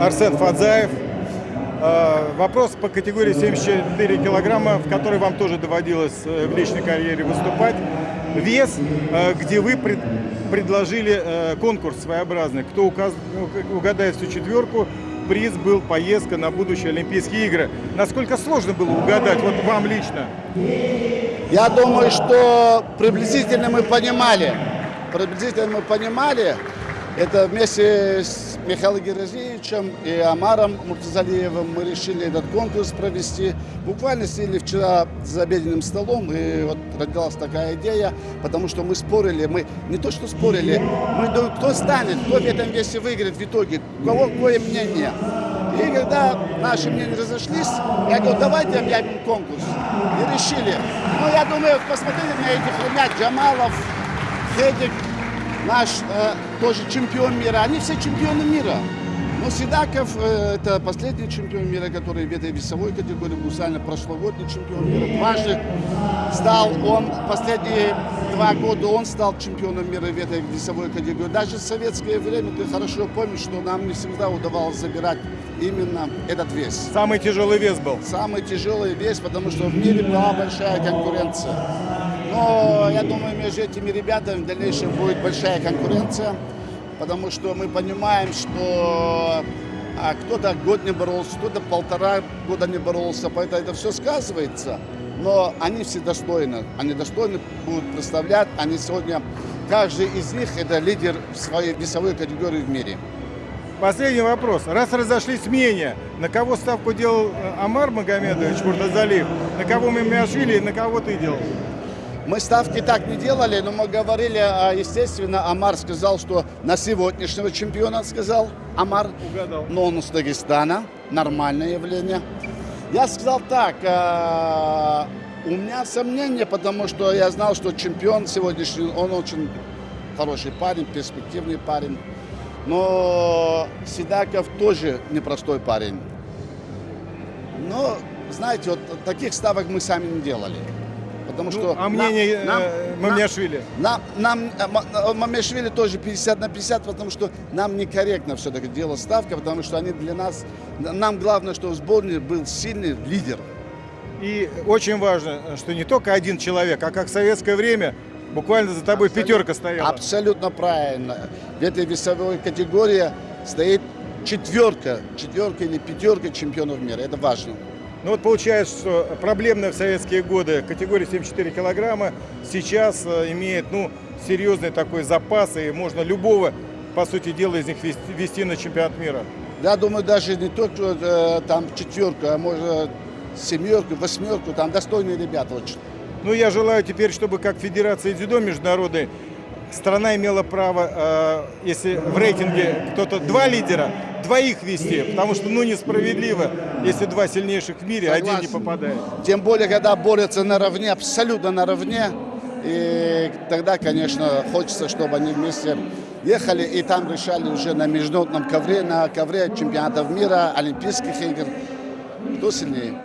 Арсен Фадзаев. Э, Вопрос по категории 74 килограмма, в которой вам тоже доводилось э, в личной карьере выступать. Вес, э, где вы пред- предложили э, конкурс своеобразный. Кто ну, угадает всю четверку, приз был поездка на будущие Олимпийские игры. Насколько сложно было угадать, вот вам лично? Я думаю, что приблизительно мы понимали, приблизительно мы понимали, это вместе с Михаилом Герозевичем и Амаром Муртазалиевым мы решили этот конкурс провести. Буквально сидели вчера за обеденным столом, и вот родилась такая идея, потому что мы спорили, мы не то что спорили, мы думали, кто станет, кто в этом весе выиграет в итоге, у кого какое мнение. И когда наши мнения разошлись, я говорю, давайте объявим конкурс. И решили. Ну, я думаю, посмотрите на этих ребят, Джамалов, Федик, наш э, тоже чемпион мира. Они все чемпионы мира. Но Сидаков э, это последний чемпион мира, который в этой весовой категории буквально прошлогодний чемпион мира. Дважды стал он, последние два года он стал чемпионом мира в этой весовой категории. Даже в советское время, ты хорошо помнишь, что нам не всегда удавалось забирать именно этот вес. Самый тяжелый вес был. Самый тяжелый вес, потому что в мире была большая конкуренция. Но я думаю, между этими ребятами в дальнейшем будет большая конкуренция, потому что мы понимаем, что а, кто-то год не боролся, кто-то полтора года не боролся, поэтому это все сказывается. Но они все достойны, они достойны будут представлять, они сегодня, каждый из них это лидер в своей весовой категории в мире. Последний вопрос. Раз разошлись мнения, на кого ставку делал э, Амар Магомедович Муртазалиев, на кого Мимиашвили и на кого ты делал? Мы ставки так не делали, но мы говорили, а, естественно, Амар сказал, что на сегодняшнего чемпиона сказал Амар. Угадал. Но он из Дагестана, нормальное явление. Я сказал так, а, у меня сомнения, потому что я знал, что чемпион сегодняшний, он очень хороший парень, перспективный парень. Но Сидаков тоже непростой парень. Но, знаете, вот таких ставок мы сами не делали. Потому Ну, что а мнение нам- э, нам- Мамиашвили? нам, нам э, Ма- э, Мамешвили тоже 50 на 50, потому что нам некорректно все-таки делать ставка, потому что они для нас, нам главное, что в сборной был сильный лидер. И очень важно, что не только один человек, а как в советское время буквально за тобой пятерка стояла. Абсолютно правильно. В этой весовой категории стоит четверка, четверка или пятерка чемпионов мира. Это важно. Ну вот получается, что проблемная в советские годы категория 74 килограмма сейчас э, имеет ну, серьезный такой запас, и можно любого, по сути дела, из них вести, вести на чемпионат мира. Я думаю, даже не только э, там четверка, а может семерку, восьмерку, там достойные ребята очень. Ну, я желаю теперь, чтобы как Федерация дзюдо международной страна имела право, э, если в рейтинге кто-то два лидера, двоих вести, потому что, ну, несправедливо, если два сильнейших в мире, один не Согласен. попадает. Тем более, когда борются наравне, абсолютно наравне. И тогда, конечно, хочется, чтобы они вместе ехали и там решали уже на международном ковре, на ковре чемпионатов мира, Олимпийских игр. Кто сильнее?